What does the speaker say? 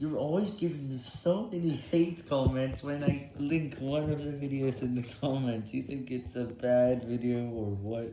You're always giving me so many hate comments when I link one of the videos in the comments. You think it's a bad video or what?